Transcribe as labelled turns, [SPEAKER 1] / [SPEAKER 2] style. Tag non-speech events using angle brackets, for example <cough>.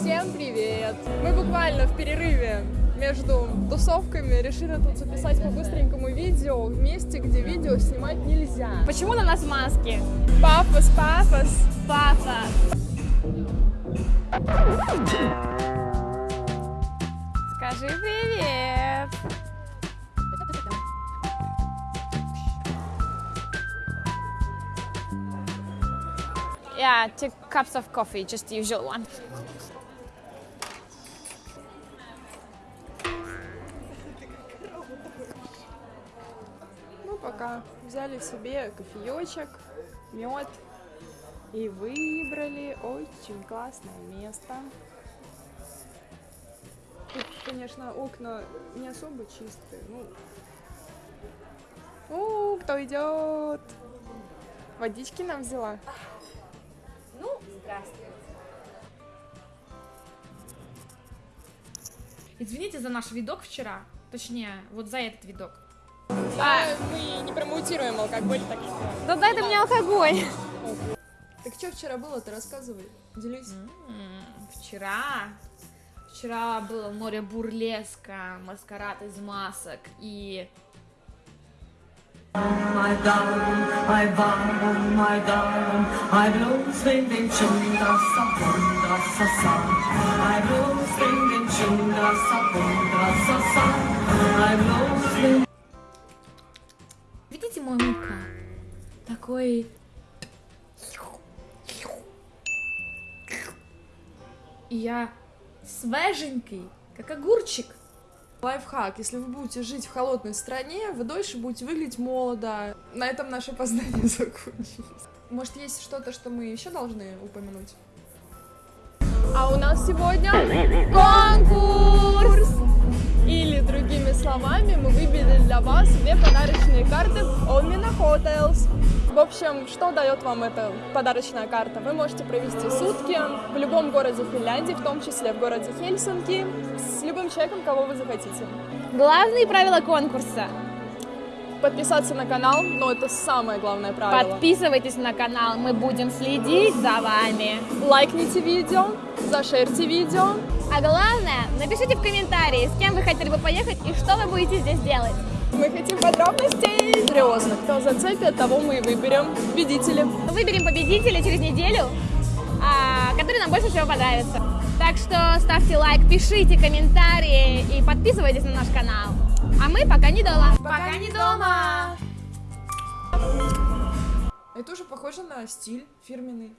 [SPEAKER 1] Всем привет! Мы буквально в перерыве между тусовками решили тут записать по-быстренькому видео в месте, где видео снимать нельзя.
[SPEAKER 2] Почему на нас маски?
[SPEAKER 1] Пафос, пафос!
[SPEAKER 2] Папа. Скажи привет. Yeah, two cups of coffee, just the usual one.
[SPEAKER 1] Пока взяли себе кофеечек, мед и выбрали очень классное место. Тут, конечно, окна не особо чистые. Ну, О, кто идет? Водички нам взяла.
[SPEAKER 2] Ну, здравствуйте. Извините за наш видок вчера. Точнее, вот за этот видок.
[SPEAKER 1] А, мы не промоутируем алкоголь, так.
[SPEAKER 2] Да дай ты мне алкоголь.
[SPEAKER 1] Так что вчера было-то, рассказывай, делись.
[SPEAKER 2] М, Вчера... Вчера было море бурлеска, маскарад из масок и...
[SPEAKER 3] My darling, my darling, my darling, I blow swinging chunga sa bunda sa sa. I blow swinging chunga sa bunda sa sa. I blow swinging.
[SPEAKER 2] Такой... И я свеженький, как огурчик.
[SPEAKER 1] Лайфхак, если вы будете жить в холодной стране, вы дольше будете выглядеть молодо. На этом наше познание <laughs> закончилось. Может, есть что-то, что мы еще должны упомянуть? А у нас сегодня конкурс! Или, другими словами, мы выбили для вас две подарочные карты Omina Hotels. В общем, что дает вам эта подарочная карта? Вы можете провести сутки в любом городе Финляндии, в том числе в городе Хельсинки, с любым человеком, кого вы захотите.
[SPEAKER 2] Главные правила конкурса.
[SPEAKER 1] Подписаться на канал, но это самое главное правило.
[SPEAKER 2] Подписывайтесь на канал, мы будем следить за вами.
[SPEAKER 1] Лайкните видео, зашерьте видео.
[SPEAKER 2] А главное, напишите в комментарии, с кем вы хотели бы поехать и что вы будете здесь делать.
[SPEAKER 1] Мы хотим подробностей. Серьезно, кто зацепит, того мы и выберем победителя.
[SPEAKER 2] Выберем победителя через неделю, а, который нам больше всего понравится. Так что ставьте лайк, пишите комментарии и подписывайтесь на наш канал. А мы пока не дома.
[SPEAKER 1] Пока не дома. Это уже похоже на стиль фирменный.